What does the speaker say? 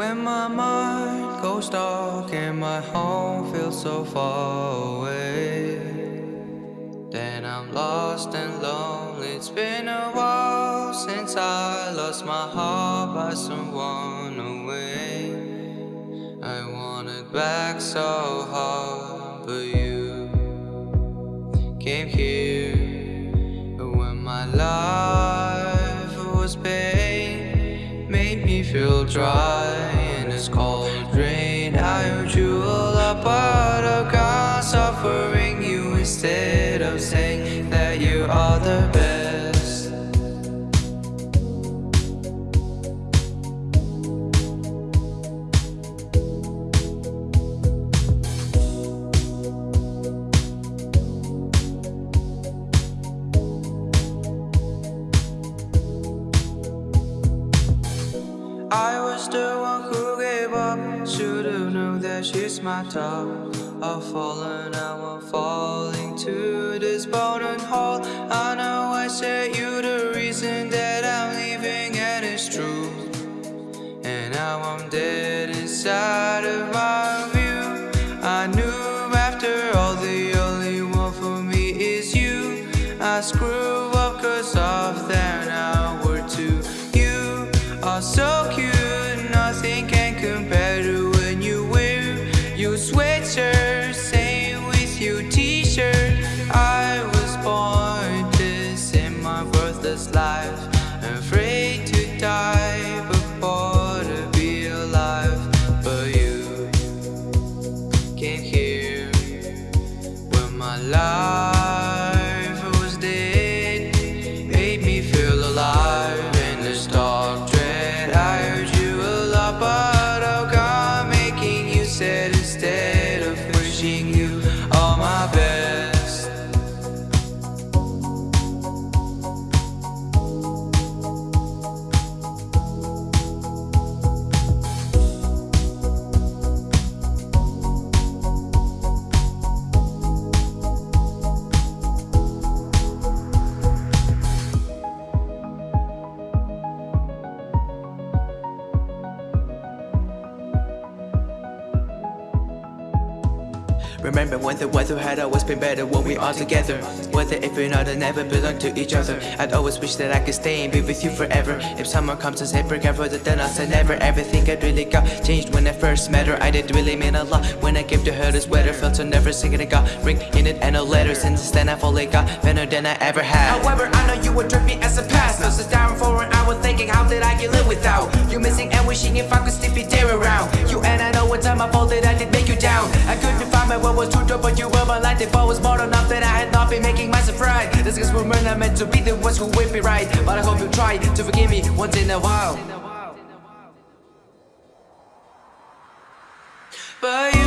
When my mind goes dark and my home feels so far away Then I'm lost and lonely. It's been a while since I lost my heart by someone away. I want it back so hard But you came here Made me feel dry in this cold Was the one who gave up. Should've known that she's my top. I've fallen, I'm falling to this bottom hole. I know I said you the reason that I'm leaving and it's true. And now I'm dead inside of my view. I knew after all the only one for me is you. I screw up cause of that now life Remember when the weather had always been better when we all together. Whether if we're not and never belong to each other. I'd always wish that I could stay and be with you forever. If someone comes and say up further then I say never Everything I really got changed when I first met her. I did really mean a lot when I gave to her this sweater Felt so never singing it got ring in it and no letter. Since then I've only got better than I ever had. However, I know you would trip me as a past. Now sit down for an hour thinking how did I get live without You? Missing and wishing if I could still be there around You. And I know what time I that I did my what was true but you were my life If I was more enough that I had not been making myself right This is we're not meant to be the ones who will be right? But I hope you try to forgive me once in a while. But